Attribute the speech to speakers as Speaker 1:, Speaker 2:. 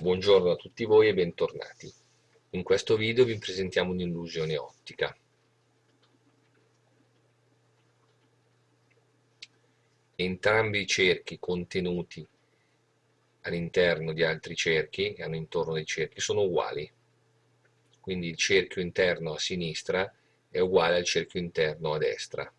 Speaker 1: Buongiorno a tutti voi e bentornati. In questo video vi presentiamo un'illusione ottica. Entrambi i cerchi contenuti all'interno di altri cerchi, che hanno intorno dei cerchi, sono uguali. Quindi il cerchio interno a sinistra è uguale al cerchio interno a destra.